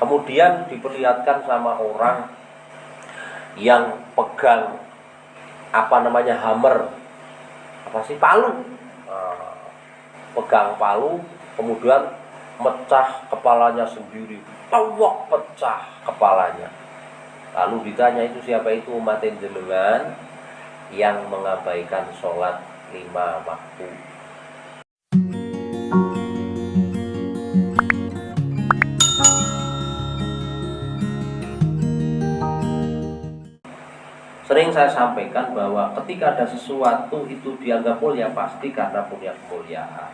kemudian diperlihatkan sama orang yang pegang apa namanya hammer. Apa sih? Palu. Uh, pegang palu kemudian mecah kepalanya sendiri. Tawak pecah kepalanya. Lalu ditanya itu siapa itu umat jenengan yang mengabaikan sholat lima waktu Sering saya sampaikan bahwa ketika ada sesuatu itu dianggap mulia pasti karena punya kemuliaan.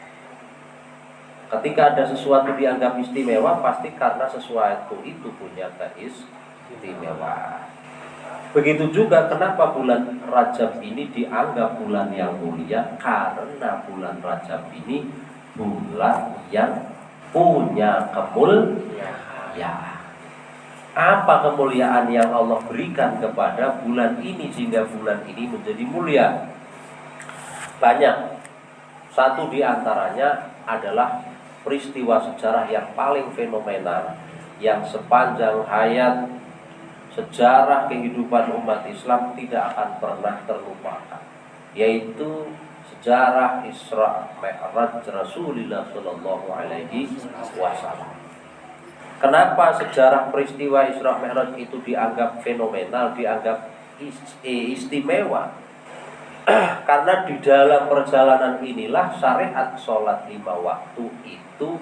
Ketika ada sesuatu dianggap istimewa pasti karena sesuatu itu punya keistimewaan. Begitu juga kenapa bulan Rajab ini dianggap bulan yang mulia karena bulan Rajab ini bulan yang punya kemuliaan apa kemuliaan yang Allah berikan kepada bulan ini sehingga bulan ini menjadi mulia? Banyak. Satu di antaranya adalah peristiwa sejarah yang paling fenomenal yang sepanjang hayat sejarah kehidupan umat Islam tidak akan pernah terlupakan yaitu sejarah Isra Mi'raj Rasulullah Shallallahu Alaihi Wasallam Kenapa sejarah peristiwa Isra Mi'raj itu dianggap fenomenal, dianggap istimewa? Karena di dalam perjalanan inilah syariat sholat lima waktu itu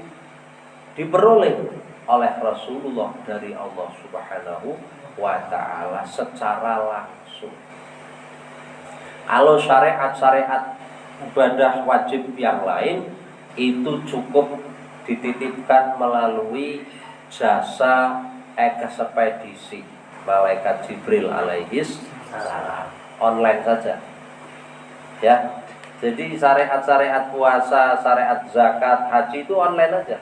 diperoleh oleh Rasulullah dari Allah Subhanahu wa taala secara langsung. Kalau syariat-syariat ibadah wajib yang lain itu cukup dititipkan melalui jasa ekspedisi malaikat Jibril alaihis online saja. Ya. Jadi syariat-syariat puasa syariat zakat haji itu online aja.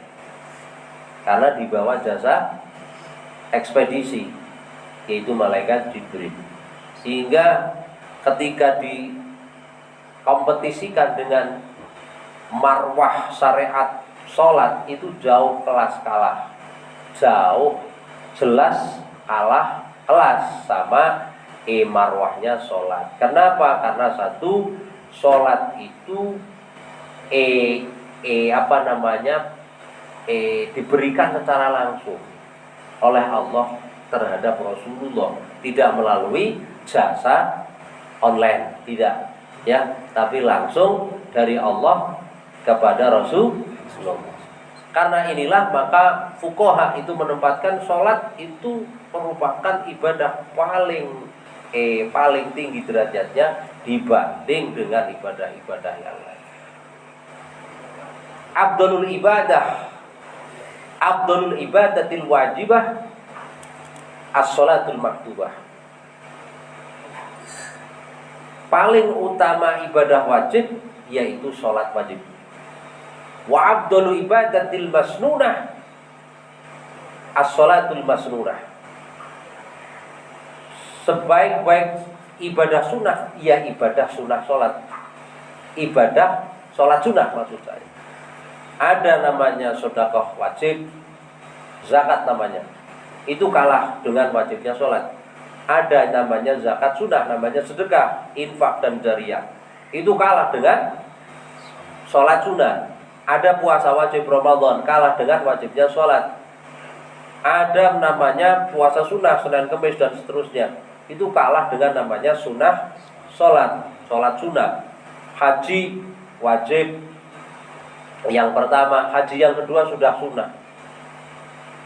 Karena dibawa jasa ekspedisi yaitu malaikat Jibril. Sehingga ketika dikompetisikan dengan marwah syariat sholat itu jauh kelas kalah jauh jelas kalah kelas sama e marwahnya sholat. Kenapa? Karena satu sholat itu e e apa namanya e diberikan secara langsung oleh Allah terhadap Rasulullah, tidak melalui jasa online, tidak ya, tapi langsung dari Allah kepada Rasulullah. Karena inilah maka fukoha itu menempatkan sholat itu merupakan ibadah paling eh paling tinggi derajatnya dibanding dengan ibadah-ibadah yang lain. Abdul ibadah Abdul ibadatil wajibah as-sholatul maktubah. Paling utama ibadah wajib yaitu sholat wajib wa abdul ibadatil masnunah. As-salatul masnunah. Sebaik-baik ibadah sunnah ya ibadah sunnah sholat. Ibadah sholat sunnah maksud saya. Ada namanya sodakoh wajib zakat namanya. Itu kalah dengan wajibnya sholat. Ada namanya zakat sunnah namanya sedekah infak dan jariah. Itu kalah dengan sholat sunnah ada puasa wajib Ramadan kalah dengan wajibnya sholat. Ada namanya puasa sunnah Senin Kemis dan seterusnya. Itu kalah dengan namanya sunnah sholat. Sholat sunnah. Haji wajib. Yang pertama, haji yang kedua sudah sunnah.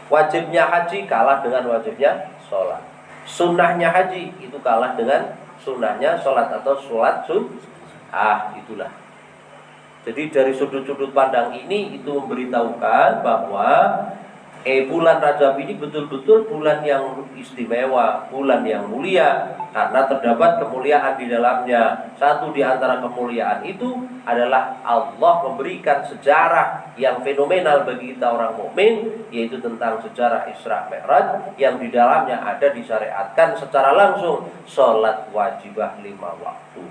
Wajibnya haji kalah dengan wajibnya sholat. Sunnahnya haji itu kalah dengan sunnahnya sholat atau sholat sun. Ah, itulah. Jadi dari sudut-sudut pandang ini itu memberitahukan bahwa eh bulan Rajab ini betul-betul bulan yang istimewa, bulan yang mulia karena terdapat kemuliaan di dalamnya. Satu di antara kemuliaan itu adalah Allah memberikan sejarah yang fenomenal bagi kita orang mukmin yaitu tentang sejarah Isra Mi'raj yang di dalamnya ada disyariatkan secara langsung sholat wajibah lima waktu.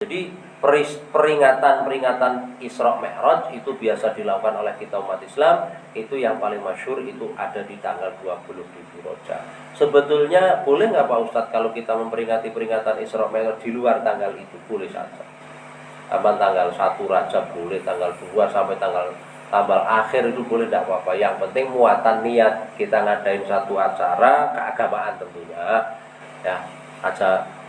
Jadi peringatan-peringatan Isra Mi'raj itu biasa dilakukan oleh kita umat Islam itu yang paling masyur itu ada di tanggal 27 Rojab sebetulnya boleh nggak Pak Ustadz kalau kita memperingati peringatan Isra Mi'raj di luar tanggal itu? Boleh saja. Apa tanggal 1 Rajab boleh tanggal 2 sampai tanggal tanggal akhir itu boleh tidak apa-apa. Yang penting muatan niat kita ngadain satu acara keagamaan tentunya. Ya aja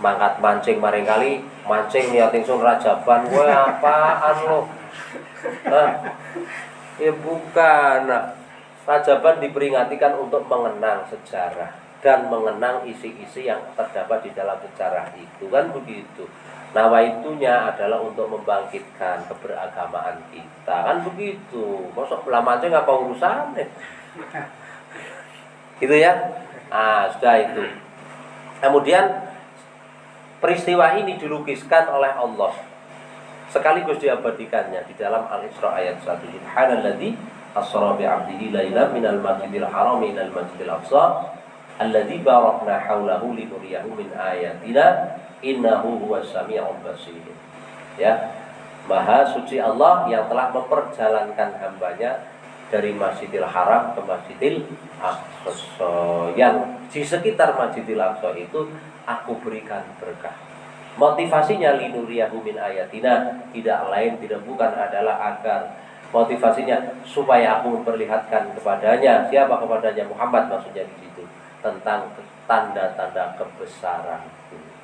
mangkat mancing maring kali mancing niat ingsun rajaban gue apaan lo nah, ya bukan. Nah, rajaban diperingatikan untuk mengenang sejarah dan mengenang isi-isi yang terdapat di dalam sejarah itu. Kan begitu? Itunya adalah untuk membangkitkan keberagamaan kita. Kan begitu? Masuk mancing apa urusannya? Gitu ya? Ah sudah itu. Kemudian Peristiwa ini dilukiskan oleh Allah sekaligus diabadikannya di dalam Al-Isra ayat 1. Subhanalladzi asra bi 'abdihi lailan minal masjidil haram ilal masjidil aqsa alladzi barakna haulahu linuriyahu min ayatina innahu huwas samiul basir. Ya. Maha suci Allah yang telah memperjalankan hambanya dari Masjidil Haram ke Masjidil Aqsa yang di sekitar Masjidil Aqsa itu aku berikan berkah. Motivasinya linuriyahu min ayatina tidak lain tidak bukan adalah agar motivasinya supaya aku memperlihatkan kepadanya siapa kepadanya Muhammad maksudnya di situ tentang tanda-tanda kebesaran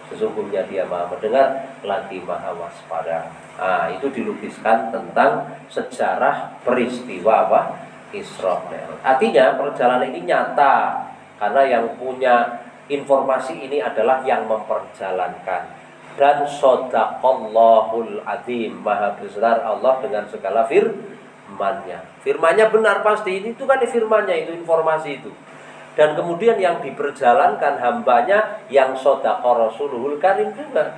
sesungguhnya dia maha mendengar lagi maha waspada. Nah, itu dilukiskan tentang sejarah peristiwa apa? Isra artinya perjalanan ini nyata karena yang punya informasi ini adalah yang memperjalankan. Dan sodaqallahul adim maha besar Allah dengan segala firmannya. Firmannya benar pasti ini itu kan firmannya itu informasi itu dan kemudian yang diperjalankan hambanya yang sodaqah rasulul karim juga.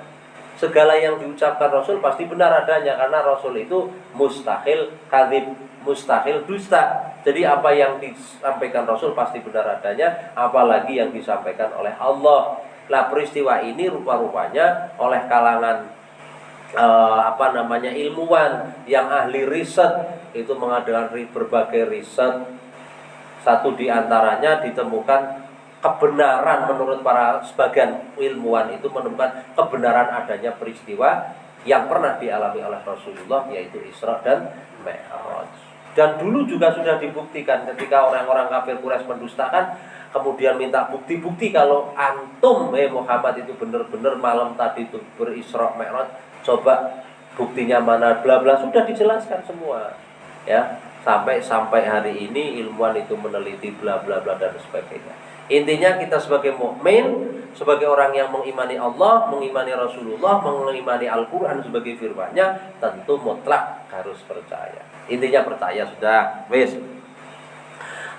Segala yang diucapkan Rasul pasti benar adanya karena Rasul itu mustahil kadib mustahil dusta. Jadi apa yang disampaikan Rasul pasti benar adanya apalagi yang disampaikan oleh Allah. Lah peristiwa ini rupa-rupanya oleh kalangan uh, apa namanya ilmuwan yang ahli riset. Itu mengadakan berbagai riset satu di antaranya ditemukan kebenaran menurut para sebagian ilmuwan itu menemukan kebenaran adanya peristiwa yang pernah dialami oleh Rasulullah yaitu Isra dan Mi'raj. Dan dulu juga sudah dibuktikan ketika orang-orang kafir Quraisy mendustakan kemudian minta bukti-bukti kalau antum eh Muhammad itu benar-benar malam tadi itu berisra Mi'raj coba buktinya mana bla bla sudah dijelaskan semua ya sampai sampai hari ini ilmuwan itu meneliti bla bla bla dan sebagainya Intinya kita sebagai mukmin, sebagai orang yang mengimani Allah, mengimani Rasulullah, mengimani Al-Qur'an sebagai firman-Nya, tentu mutlak harus percaya. Intinya percaya sudah, wis.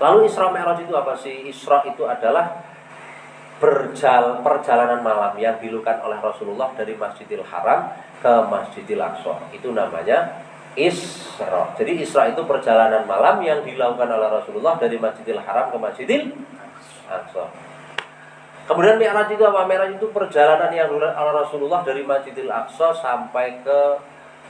Lalu Isra Mi'raj itu apa sih? Isra itu adalah berjal, perjalanan malam yang dilakukan oleh Rasulullah dari Masjidil Haram ke Masjidil Aqsa. Itu namanya Isra. Jadi Isra itu perjalanan malam yang dilakukan oleh Rasulullah dari Masjidil Haram ke Masjidil Aqsa. Kemudian Mi'raj itu apa? Mi'raj itu perjalanan yang oleh Rasulullah dari Masjidil Aqsa sampai ke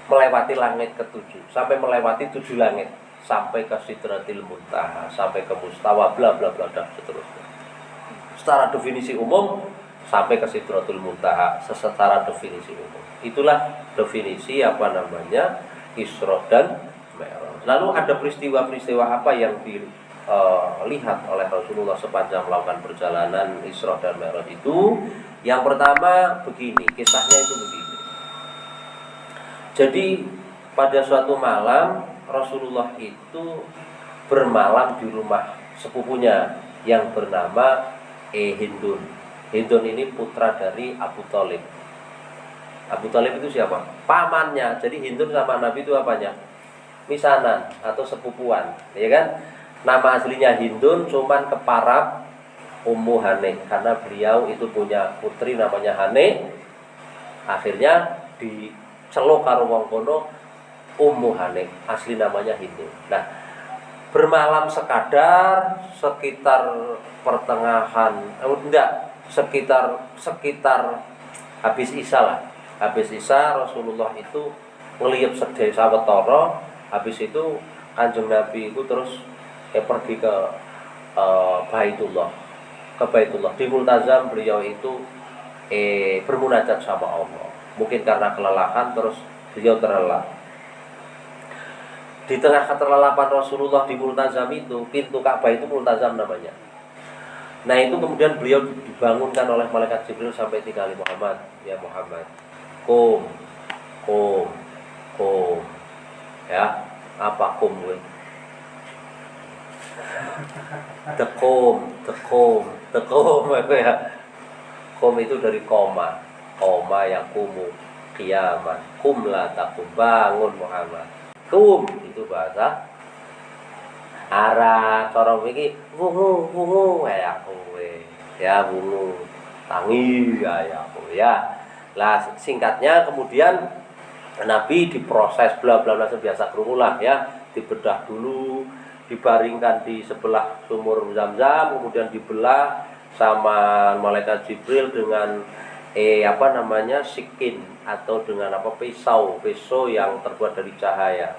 melewati langit ketujuh, sampai melewati tujuh langit, sampai ke Sidratil Muntaha, sampai ke Mustawa, bla bla bla dan seterusnya. Secara definisi umum sampai ke Sidratul Muntaha secara definisi umum. Itulah definisi apa namanya Isra dan Mi'raj. Lalu ada peristiwa-peristiwa apa yang di uh, lihat oleh Rasulullah sepanjang melakukan perjalanan Isra dan Mi'raj itu? Yang pertama begini kisahnya itu begini. Jadi pada suatu malam Rasulullah itu bermalam di rumah sepupunya yang bernama E Hindun Hindun ini putra dari Abu Talib Abu Talib itu siapa? Pamannya. Jadi Hindun sama Nabi itu apanya? Misanan atau sepupuan, ya kan? Nama aslinya Hindun cuman keparap Ummu Hane karena beliau itu punya putri namanya Hane. Akhirnya diceluk karo wong kono Ummu Hane, asli namanya Hindun. Nah, bermalam sekadar sekitar pertengahan eh, enggak sekitar sekitar habis isya lah habis Isya Rasulullah itu ngelihat sedih sawetara habis itu kanjeng Nabi itu terus eh, pergi ke uh, Baitullah. Ke Baitullah. Di Multazam beliau itu eh bermunajat sama Allah. Mungkin karena kelelahan terus beliau terlelap. Di tengah keterlelapan Rasulullah di Multazam itu pintu Ka'bah itu Multazam namanya. Nah itu kemudian beliau dibangunkan oleh malaikat Jibril sampai tiga kali Muhammad. Ya Muhammad kum. Kum. Kum. Ya apa kum gue tekum tekum tekum ya? Kum itu dari koma. Koma yang kumu Kiamat. Kum la takum Bangun Muhammad. Kum itu bahasa Arab. Corong ini Wungu Wungu Ya kowe. Ya wungu. Tangi Ya ya kowe ya Lah singkatnya kemudian Nabi diproses bla bla bla biasa kerulah ya. Dibedah dulu dibaringkan di sebelah sumur zam-zam kemudian dibelah sama malaikat Jibril dengan eh apa namanya sikin atau dengan apa pisau. Pisau yang terbuat dari cahaya.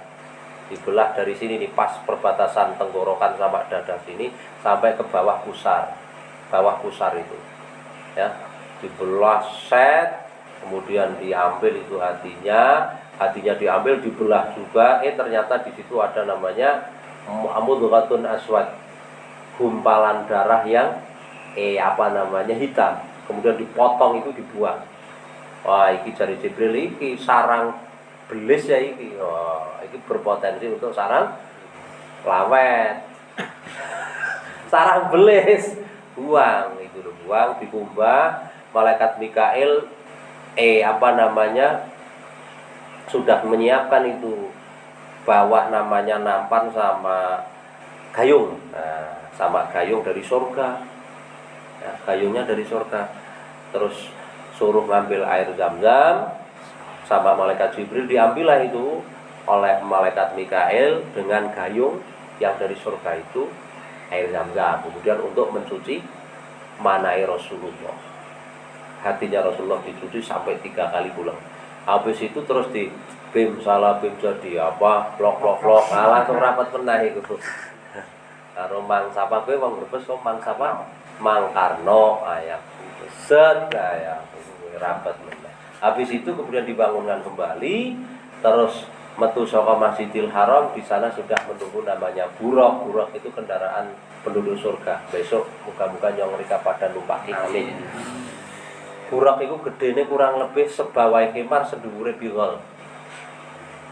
Dibelah dari sini nih pas perbatasan tenggorokan sama dada sini sampai ke bawah pusar. Bawah pusar itu ya. Dibelah set kemudian diambil itu hatinya hatinya diambil dibelah juga. Eh ternyata di situ ada namanya amudghatun aswad. Gumpalan darah yang eh apa namanya hitam. Kemudian dipotong itu dibuang. Wah iki jari Jibril iki sarang belis ya iki. Wah iki berpotensi untuk sarang lawet. Sarang belis. Buang itu loh buang dikumbah. Malaikat Mikael eh apa namanya sudah menyiapkan itu bawa namanya nampan sama gayung. Nah, sama gayung dari surga ya, gayungnya dari surga terus suruh ngambil air zam-zam sama malaikat Jibril diambillah itu oleh malaikat Mikael dengan gayung yang dari surga itu air zam-zam. Kemudian untuk mencuci manai Rasulullah hatinya Rasulullah dicuci sampai tiga kali pulang. Habis itu terus di bim salah bim jadi apa? Blok blok blok nah, langsung rapat pernah itu karo mang sapa kowe wong Brebes kok mang sapa Mang Karno ayah set ayah rapat habis itu kemudian dibangunkan kembali terus metu saka Masjidil Haram di sana sudah menunggu namanya buruk buruk itu kendaraan penduduk surga. Besok muka-muka yang mereka pada numpaki amin buruk itu gedene kurang lebih sebawai kemar sedhuwure bigol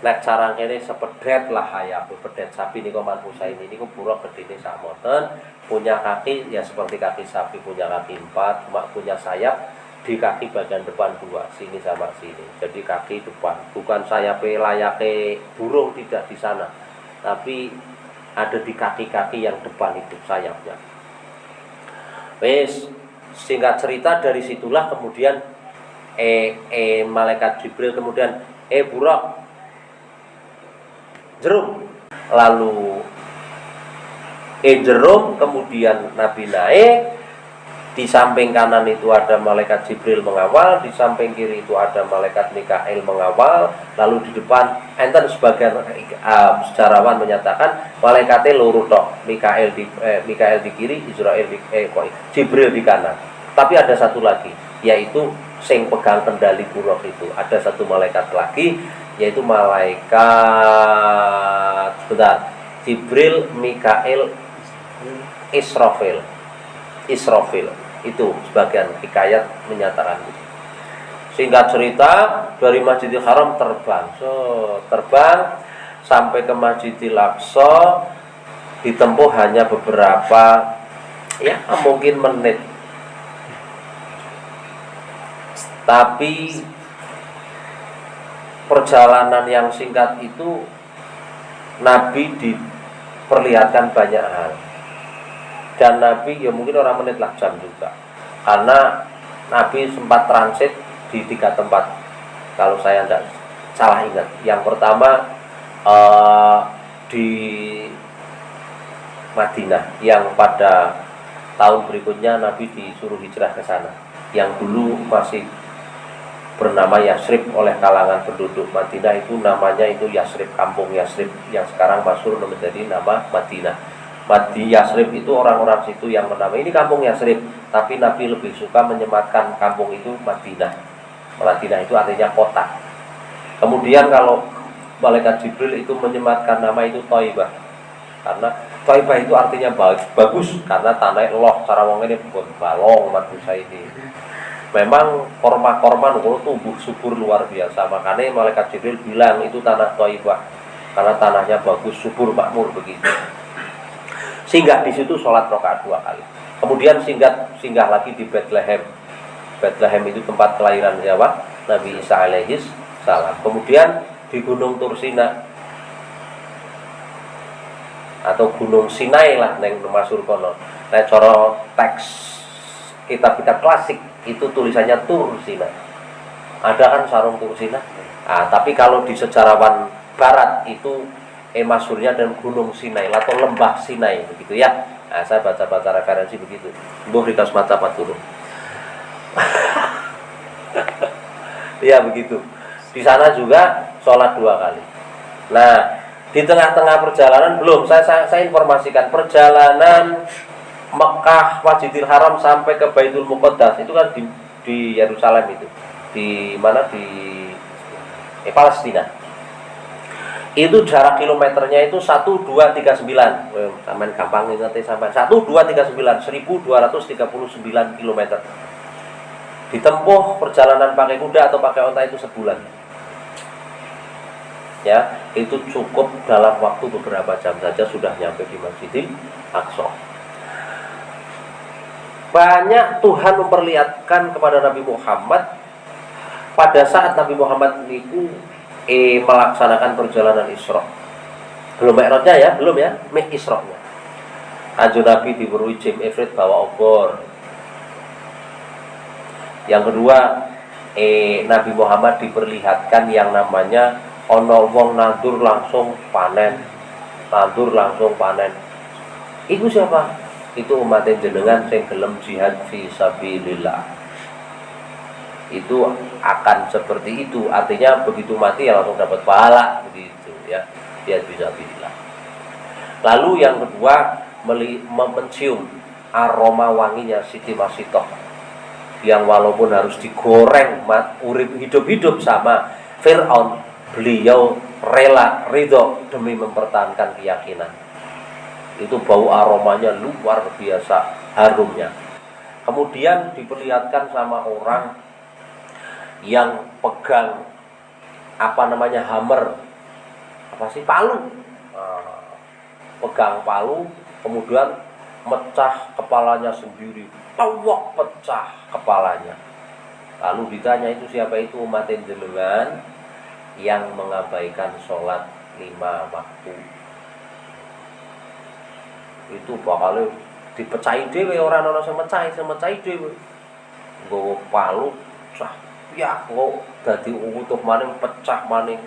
Nek carang ini sepedet lah hayap pedet sapi kok manpusa ini ini buruk gede sak moten punya kaki ya seperti kaki sapi punya kaki empat. Cuma punya sayap di kaki bagian depan dua sini sama sini. Jadi kaki depan. Bukan sayap layake burung tidak di sana. Tapi ada di kaki-kaki yang depan itu sayapnya. Wes singkat cerita dari situlah kemudian eh, eh malaikat Jibril kemudian eh buruk jerum. Lalu eh jerum kemudian Nabi naik di samping kanan itu ada malaikat Jibril mengawal, di samping kiri itu ada malaikat Mikael mengawal, lalu di depan enten sebagian uh, sejarawan menyatakan malaikatnya luruh tok, Mikael di eh, Mikael di kiri, Israel di eh kok Jibril di kanan. Tapi ada satu lagi, yaitu sing pegang kendali buruk itu. Ada satu malaikat lagi yaitu malaikat bentar Jibril, Mikael, Israfil Israfil itu sebagian hikayat menyatakan itu. Sehingga cerita dari Masjidil Haram terbang. So terbang sampai ke Masjidil Aqsa ditempuh hanya beberapa ya mungkin menit. Tapi perjalanan yang singkat itu Nabi diperlihatkan banyak hal dan Nabi ya mungkin orang menit lah jam juga. Karena Nabi sempat transit di tiga tempat. Kalau saya tidak salah ingat. Yang pertama uh, di Madinah yang pada tahun berikutnya Nabi disuruh hijrah ke sana. Yang dulu masih bernama Yasrib oleh kalangan penduduk Madinah itu namanya itu Yasrib kampung Yasrib. Yang sekarang masyhur menjadi nama Madinah. Madi Yasrib itu orang-orang situ yang menamai ini kampung Yasrib, tapi Nabi lebih suka menyematkan kampung itu Madinah. Madinah itu artinya kota. Kemudian kalau malaikat Jibril itu menyematkan nama itu Toibah. Karena Toibah itu artinya bagus karena tanah loh cara wong ini bukan balong manusia ini. Memang korma-korma tumbuh subur luar biasa. Makanya malaikat Jibril bilang itu tanah Taibah karena tanahnya bagus subur makmur begitu singgah di situ sholat rokaat dua kali. Kemudian singgah singgah lagi di Bethlehem. Bethlehem itu tempat kelahiran Jawa Nabi Isa alaihis salam. Kemudian di Gunung Tursina atau Gunung Sinai lah neng masur kono nah coro teks kitab-kitab klasik itu tulisannya Tursina. Ada kan sarung Tursina? Nah, tapi kalau di sejarawan barat itu emasurnya dan Gunung Sinai atau Lembah Sinai begitu ya. Nah, saya baca-baca referensi begitu. Mbok rikas mata turun. ya begitu. Di sana juga sholat dua kali. Nah, di tengah-tengah perjalanan belum saya, saya, saya informasikan perjalanan Mekah Masjidil Haram sampai ke Baitul Muqaddas itu kan di di Yerusalem itu di mana di eh, Palestina itu jarak kilometernya itu 1239 eh, sampai gampang nanti sampai 1239 1239 kilometer. Ditempuh perjalanan pakai kuda atau pakai onta itu sebulan. Ya itu cukup dalam waktu beberapa jam saja sudah nyampe di Masjidil Aqsa. Banyak Tuhan memperlihatkan kepada Nabi Muhammad. Pada saat Nabi Muhammad itu eh, melaksanakan perjalanan Isra. Belum Mi'rajnya ya, belum ya, Mik Isra-nya. Anjur Nabi diberi Jim Ifrit bawa obor. Yang kedua, eh, Nabi Muhammad diperlihatkan yang namanya ono wong nandur langsung panen. Nandur langsung panen. Itu siapa? itu umat jenengan sing gelem jihad fi sabilillah itu akan seperti itu. Artinya begitu mati ya langsung dapat pahala begitu ya. Jihad fi sabilillah lalu yang kedua mencium aroma wanginya Siti Masitoh yang walaupun harus digoreng urip hidup-hidup sama Fir'aun beliau rela ridho demi mempertahankan keyakinan. Itu bau aromanya luar biasa harumnya. Kemudian diperlihatkan sama orang yang pegang apa namanya hammer. Apa sih? Palu. Nah, pegang palu kemudian mecah kepalanya sendiri. Tawak pecah kepalanya. Lalu ditanya itu siapa itu umat jenengan yang mengabaikan sholat lima waktu. Itu bakal dipecahi dewe orang orang sing mecahi sing mecahi dewe nggawa palu cah ya kok dadi utuh maning pecah maning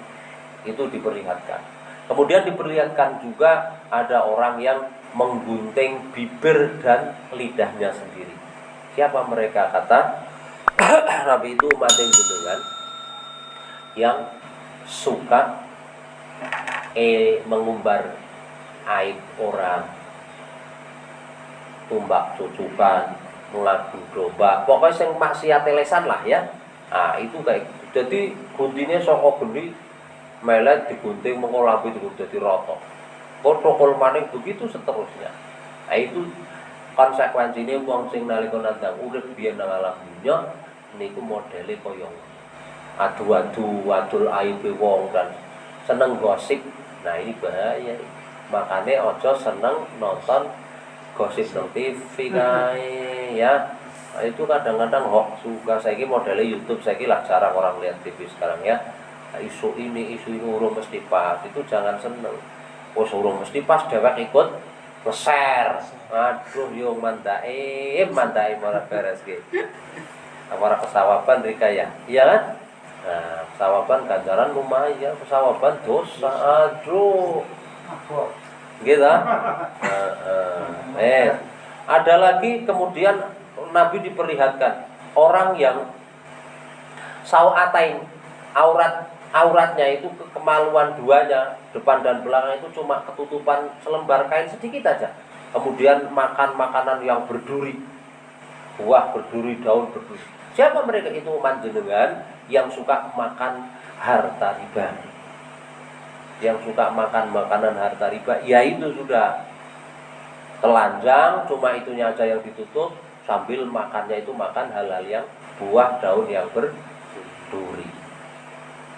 itu diperlihatkan. Kemudian diperlihatkan juga ada orang yang menggunting bibir dan lidahnya sendiri. Siapa mereka? Kata Nabi itu umat yang jenengan yang suka eh mengumbar aib orang. Tumbak cucukan melagu domba. Pokoknya yang maksiat lesan lah ya nah itu kayak gitu. Jadi guntingnya soko geni melet digunting digunting jadi rotok protokol maning begitu seterusnya. Nah itu konsekuensinya wong sing nalika nandang urip biyen nang alam dunya niku modele kaya adu-adu wadul aib wong dan seneng gosip. Nah ini bahaya. Makanya ojo seneng nonton gosip nang TV kae ya nah, itu kadang-kadang hoax juga saya ini modelnya YouTube saya lah jarang orang lihat TV sekarang ya. Nah, isu ini isu ini urung mesti pas. Itu jangan seneng. Oh urung mesti pas dewek ikut nge-share aduh yo mandae mandae malah beres gitu Amara kesawaban Rika ya. Iya kan? Nah kesawaban ganjaran lumayan kesawaban dosa. Aduh. Gitu uh, uh, eh ada lagi kemudian Nabi diperlihatkan orang yang sawatain aurat auratnya itu kemaluan duanya depan dan belakang itu cuma ketutupan selembar kain sedikit aja. Kemudian makan makanan yang berduri buah berduri daun berduri. Siapa mereka? Itu manjenengan yang suka makan harta riba. Yang suka makan makanan harta riba. Ya itu sudah telanjang cuma itunya aja yang ditutup sambil makannya itu makan hal-hal yang buah daun yang berduri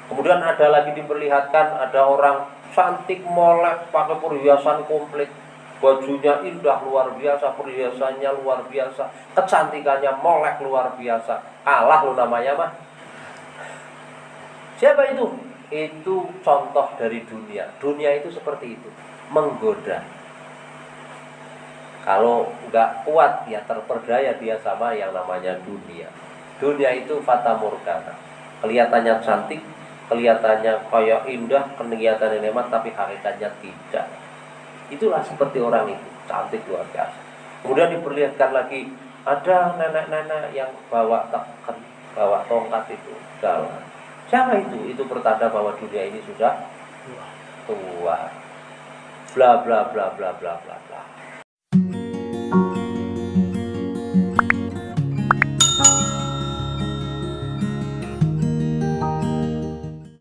Kemudian ada lagi diperlihatkan ada orang cantik molek pakai perhiasan komplit. Bajunya indah luar biasa, perhiasannya luar biasa, kecantikannya molek luar biasa. Kalah lo namanya mah. Siapa itu? Itu contoh dari dunia. Dunia itu seperti itu, menggoda. Kalau nggak kuat ya terperdaya dia sama yang namanya dunia. Dunia itu fata morgana. Kelihatannya cantik, kelihatannya kayak indah, kelihatannya nikmat tapi hakikatnya tidak. Itulah seperti orang itu, cantik luar biasa. Kemudian diperlihatkan lagi ada nenek-nenek yang bawa teken, bawa tongkat itu dalam. Siapa itu? Itu pertanda bahwa dunia ini sudah tua. Bla bla bla bla bla bla bla.